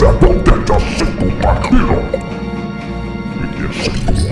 Donde yo soy tu vampiro. Y yo soy tu